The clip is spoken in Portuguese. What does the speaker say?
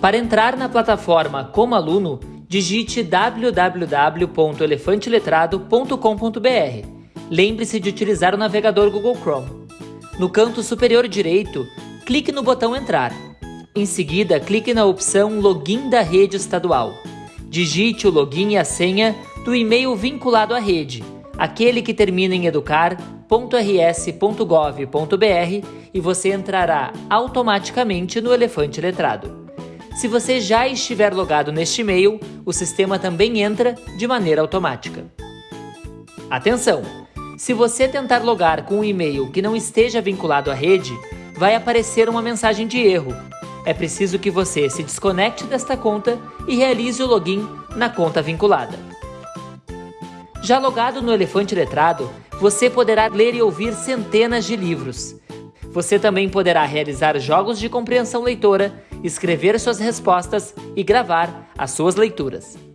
Para entrar na plataforma como aluno, digite www.elefanteletrado.com.br. Lembre-se de utilizar o navegador Google Chrome. No canto superior direito, clique no botão Entrar. Em seguida, clique na opção Login da rede estadual. Digite o login e a senha do e-mail vinculado à rede, aquele que termina em educar.rs.gov.br e você entrará automaticamente no Elefante Letrado. Se você já estiver logado neste e-mail, o sistema também entra de maneira automática. Atenção! Se você tentar logar com um e-mail que não esteja vinculado à rede, vai aparecer uma mensagem de erro. É preciso que você se desconecte desta conta e realize o login na conta vinculada. Já logado no Elefante Letrado, você poderá ler e ouvir centenas de livros. Você também poderá realizar jogos de compreensão leitora escrever suas respostas e gravar as suas leituras.